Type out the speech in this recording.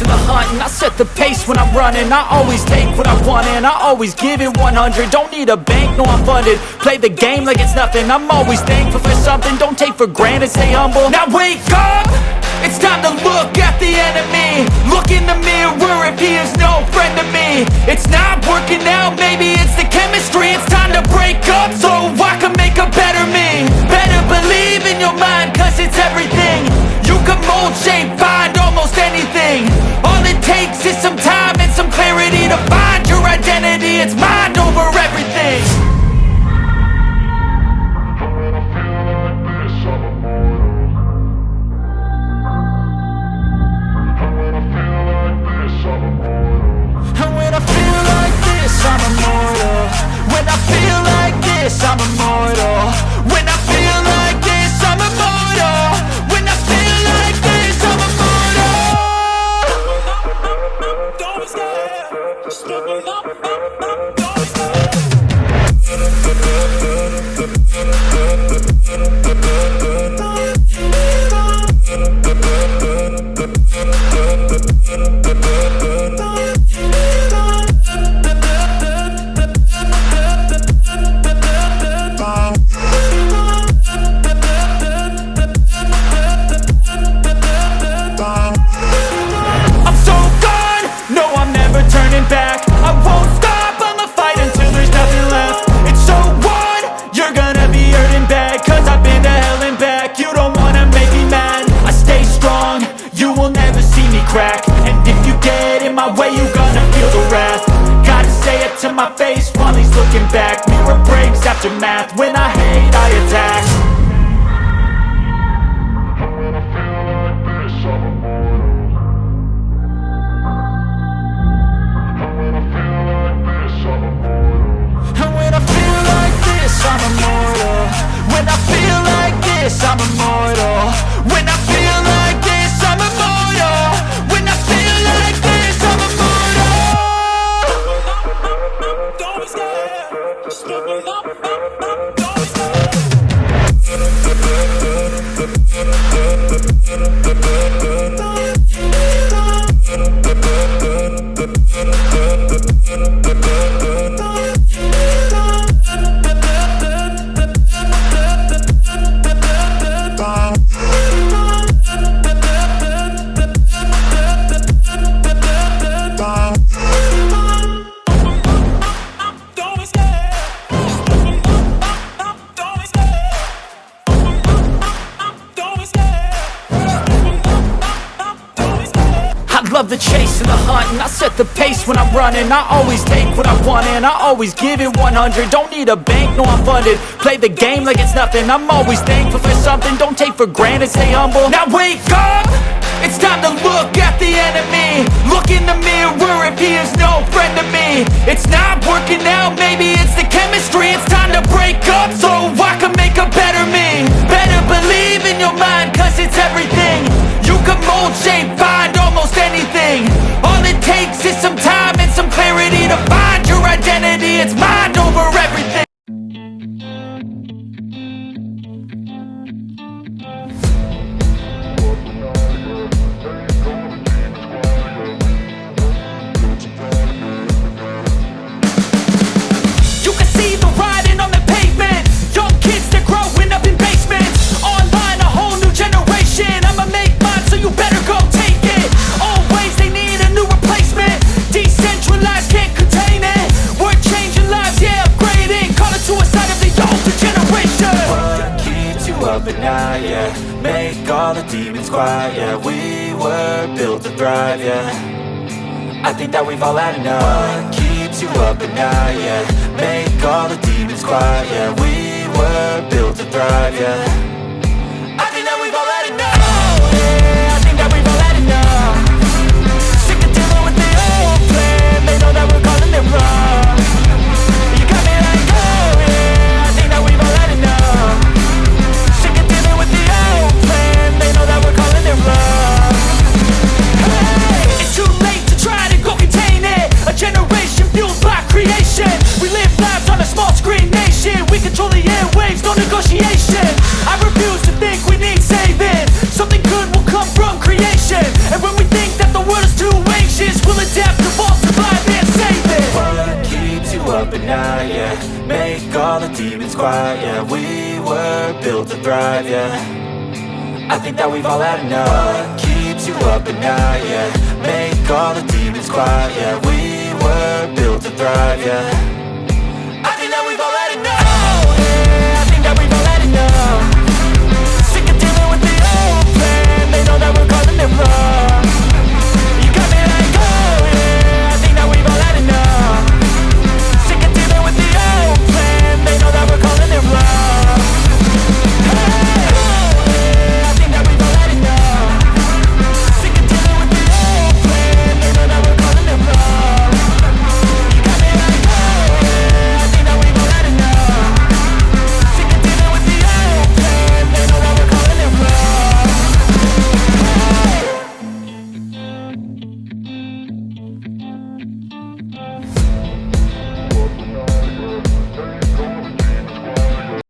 and the hunt And I set the pace when I'm running. I always take what I want and I always give it 100 Don't need a bank, no I'm funded. Play the game like it's nothing. I'm always thankful for something. Don't take for granted, stay humble. Now wake up! It's time to look at the enemy. Look in the mirror if he is no friend to me. It's not working out, maybe it's the chemistry. It's time to break up. So back. Mirror breaks after math, when I hate I attack the chase and the hunt And I set the pace when I'm running. I always take what I want and I always give it 100 Don't need a bank, no I'm funded. Play the game like it's nothing. I'm always thankful for something. Don't take for granted, stay humble. Now wake up! It's time to look at the enemy. Look in the mirror if he is no friend to me. It's not working out, maybe it's the chemistry. It's time to break up. So I all the demons quiet, yeah We were built to thrive, yeah. I think that we've all had enough. What keeps you up at night, yeah? Make all the demons quiet, yeah. We were built to thrive, yeah demons quiet, yeah. We were built to thrive, yeah. I think that we've all had enough. Keeps you up at night, yeah? Make all the demons quiet, yeah. We were built to thrive, yeah